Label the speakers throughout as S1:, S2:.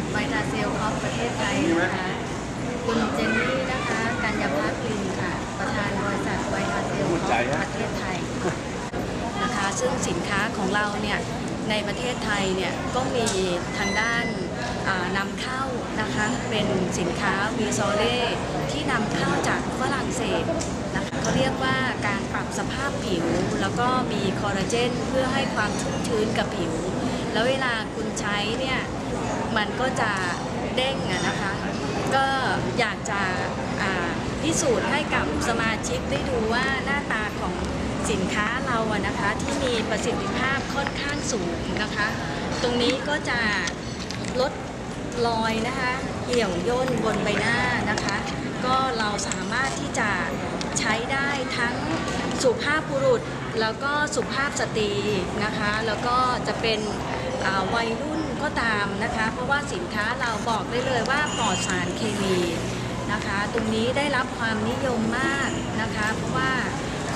S1: ทไวทาเซลคอปประเทศไทยนะคะคุณเจนนี่นะคะกัญญาภาคลินค่ะ ประธานบริษัทไวทาเซลคอปประเทศไทยนะคะซึ่งสินค้าของเราเนี่ยในประเทศไทยเนี่ยก็มีทางด้านนำเข้านะคะเป็นสินค้าวีโซเล่ที่นำเข้าจากฝรั่งเศสนะคะเขาเรียกว่าการปรับสภาพผิว แล้วก็มีคอลลาเจนเพื่อให้ความชุ่มชื้นกับผิว แล้วเวลาคุณใช้เนี่ย มันก็จะเด้งนะคะ ก็อยากจะอ่าพิสูจน์ให้กับสมาชิกได้ดูว่าหน้าตาของสินค้าเราอะนะคะที่มีประสิทธิภาพค่อนข้างสูงนะคะ ตรงนี้ก็จะลดรอยนะคะเหี่ยวย่นบนใบหน้านะคะ ก็เราสามารถที่จะใช้ได้ทั้งสุภาพบุรุษ แล้วก็สุภาพสตรีนะคะ แล้วก็จะเป็นวัยรุ่น ก็ตามนะคะ เพราะว่าสินค้าเราบอกได้เลยว่าปลอดสารเคมีนะคะ ตรงนี้ได้รับความนิยมมากนะคะ เพราะว่า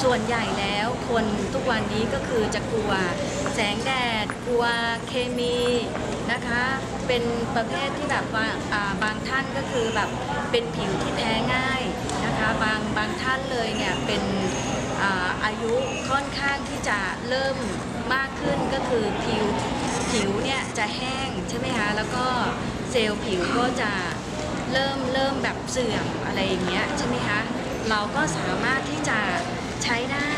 S1: ส่วนใหญ่แล้วคนทุกวันนี้ก็คือจะกลัวแสงแดด กลัวเคมีนะคะ เป็นประเภทที่แบบว่าบางท่านก็คือแบบเป็นผิวที่แพ้ง่ายนะคะ บางบางท่านเลยเนี่ยเป็นอาอายุค่อนข้างที่จะเริ่มมากขึ้นก็คือผิว ผิวเนี่ยจะแห้งใช่ไหมคะ แล้วก็เซลล์ผิวก็จะเริ่มเริ่มแบบเสื่อมอะไรอย่างเงี้ยใช่ไหมคะ เราก็สามารถที่จะใช้ได้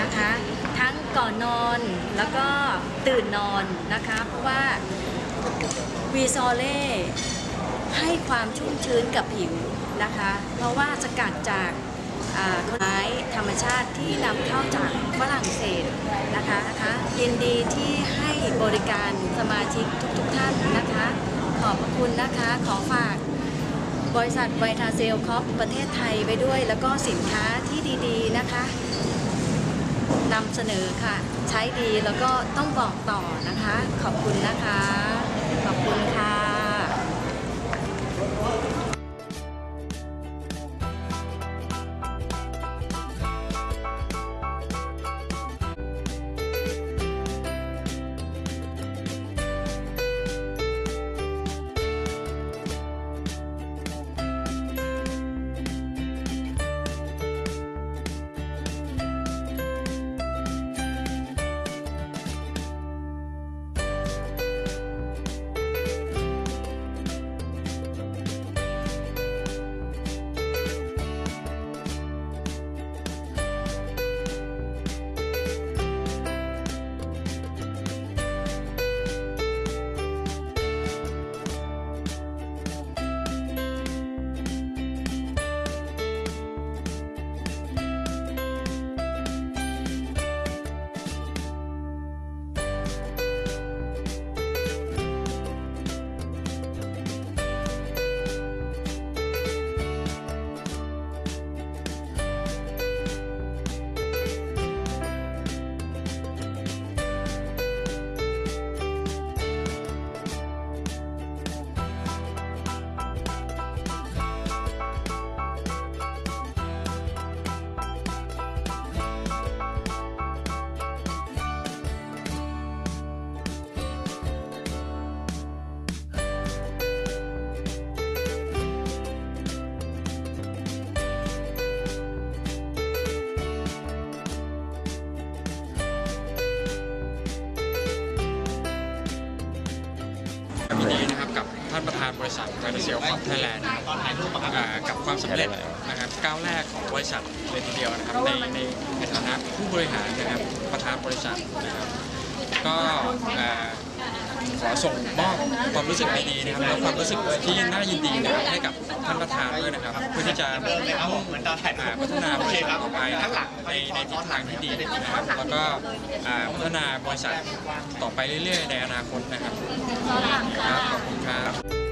S1: นะคะ ทั้งก่อนนอนแล้วก็ตื่นนอนนะคะ เพราะว่าวีซอเล่ให้ความชุ่มชื้นกับผิวนะคะ เพราะว่าสกัดจาก ต้นไม้ธรรมชาติที่นำเข้าจากฝรั่งเศสนะคะนะคะยินดีที่ให้บริการสมาชิกทุกๆทท่านนะคะ ขอบคุณนะคะขอฝากบริษัทไวทาเซลคอปประเทศไทยไปด้วย แล้วก็สินค้าที่ดีๆนะคะนำเสนอค่ะ ใช้ดีแล้วก็ต้องบอกต่อนะคะ ขอบคุณนะคะ ขอบคุณค่ะ
S2: ยินดีนะครับกับท่านประธานบริษัทไวท์เซลของไทยแลนด์กับความสำเร็จนะครับก้าวแรกของบริษัทเลยทีเดียวนะครับในในในฐานะผู้บริหารนะครับประธานบริษัทนะครับก็ ขอส่งมอบความรู้สึกดีๆนะครับแล้วความรู้สึกที่น่ายินดีนะครับให้กับท่านประธานด้วยนะครับ เพื่อที่จะ
S3: เหมือนตอนถ่าย
S2: อ่าพัฒนาบริษัทต่อไปนะครับในในทิศทางที่ดีนะครับแล้วก็พัฒนาบริษัทต่อไปเรื่อยๆในอนาคตนะครับครับขอบคุณครับ